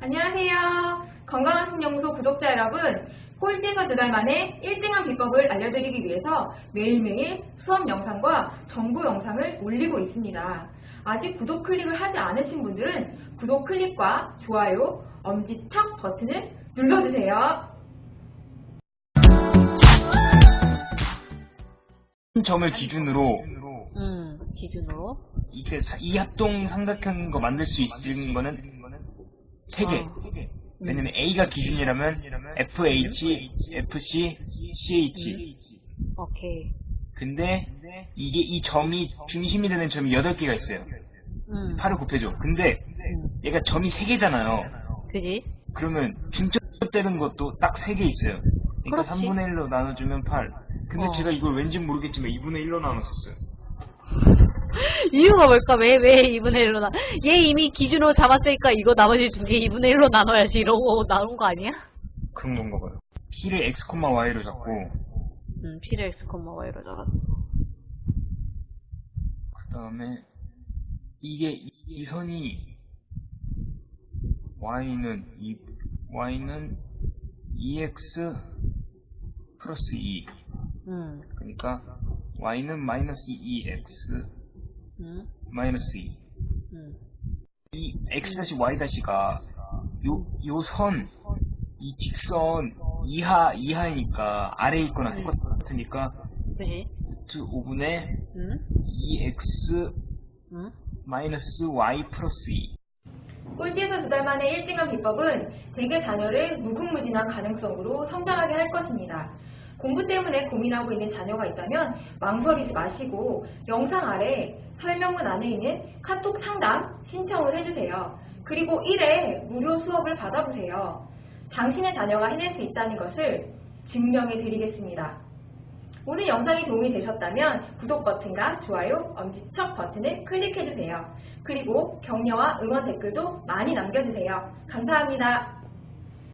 안녕하세요. 건강한 신영소 구독자 여러분, 꼴찌에서 두 달 만에 1등한 비법을 알려드리기 위해서 매일매일 수업 영상과 정보 영상을 올리고 있습니다. 아직 구독 클릭을 하지 않으신 분들은 구독 클릭과 좋아요, 엄지척 버튼을 눌러주세요. 점을 기준으로 음, 기준으로. 이렇게 사- 이 합동 삼각형 거 만들 수 있는 거는 세 개. 어. 왜냐면 A가 기준이라면 FH, FC, CH. 오케이. 근데 이게 이 점이 중심이 되는 점이 8개가 있어요. 음. 8을 곱해줘. 근데 음. 얘가 점이 3개잖아요. 그지? 그러면 중첩되는 것도 딱 3개 있어요. 그러니까 그렇지. 3분의 1로 나눠주면 8. 근데 어. 제가 이걸 왠지 모르겠지만 2분의 1로 나눴었어요. 이유가 뭘까? 왜, 왜 2분의 1로 나, 얘 이미 기준으로 잡았으니까 이거 나머지 두 개 2분의 1로 나눠야지 이러고 나눈 거 아니야? 그런 건가 봐요. P를 X, Y로 잡고 음, P를 X, Y로 잡았어. 그 다음에 이게 이, 이 선이 y는 이 y는 2x 플러스 2 음, 그러니까 y는 마이너스 2x 음, 마이너스 2. 음. 이 x 다시 y 다시가 요 요 선 이 직선 이하 이하이니까 아래에 있거나 똑같으니까 그지? 루트 5분의 음, 2x 음. 마이너스 y 플러스 2. 꼴찌에서 두 달 만에 1등한 비법은 대개 자녀를 무궁무진한 가능성으로 성장하게 할 것입니다. 공부 때문에 고민하고 있는 자녀가 있다면 망설이지 마시고 영상 아래 설명문 안에 있는 카톡 상담 신청을 해주세요. 그리고 1회 무료 수업을 받아보세요. 당신의 자녀가 해낼 수 있다는 것을 증명해 드리겠습니다. 오늘 영상이 도움이 되셨다면 구독 버튼과 좋아요, 엄지척 버튼을 클릭해주세요. 그리고 격려와 응원 댓글도 많이 남겨주세요. 감사합니다.